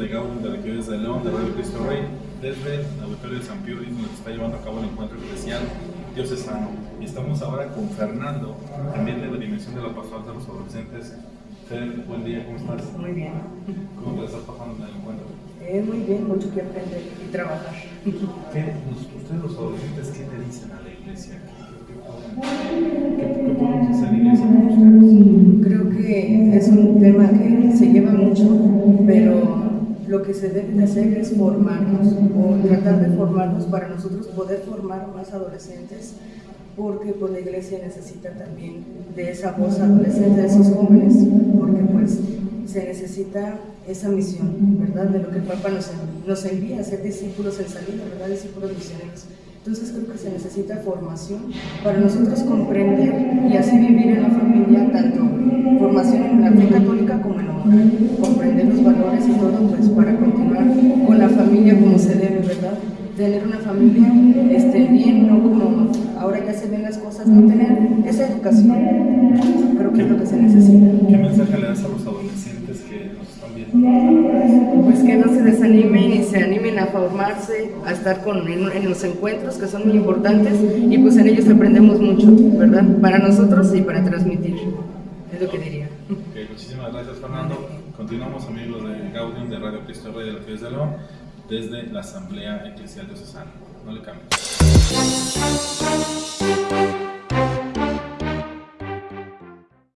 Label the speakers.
Speaker 1: de Gabón de la Iglesia de León, de Radio Cristo Rey, desde el Auditorio de San Pío donde se está llevando a cabo el encuentro especial Dios es sano. Y estamos ahora con Fernando, también de la Dimensión de la Pastoral de los Adolescentes. Fer, buen día, ¿cómo estás?
Speaker 2: Muy bien.
Speaker 1: ¿Cómo te estás pasando en el encuentro?
Speaker 2: Eh, muy bien, mucho que aprender y trabajar. ¿Qué,
Speaker 1: ustedes los adolescentes, ¿qué le dicen a la iglesia? ¿Qué, qué podemos hacer en la iglesia con ustedes?
Speaker 2: Creo que es un tema que se lo que se debe de hacer es formarnos o tratar de formarnos para nosotros poder formar más adolescentes porque pues, la iglesia necesita también de esa voz adolescente, de esos jóvenes, porque pues se necesita esa misión, ¿verdad? De lo que el Papa nos, nos envía, a ser discípulos en salida, ¿verdad? Discípulos misioneros. Entonces creo que se necesita formación para nosotros comprender y así vivir en la familia, tanto formación en la fe católica como en la moral, comprender los valores para continuar con la familia como se debe, ¿verdad? Tener una familia este, bien, no como ahora ya se ven las cosas, no tener esa educación, creo que es lo que se necesita.
Speaker 1: ¿Qué mensaje le das a los adolescentes que nos están viendo?
Speaker 2: Pues que no se desanimen y se animen a formarse, a estar con, en, en los encuentros que son muy importantes y pues en ellos aprendemos mucho, ¿verdad? Para nosotros y para transmitir, es lo que diría.
Speaker 1: Okay, muchísimas gracias Fernando. Continuamos amigos de Gaudium de Radio Cristo Rey de la Cruz de León desde la Asamblea Eclesial Diocesana. No le cambies.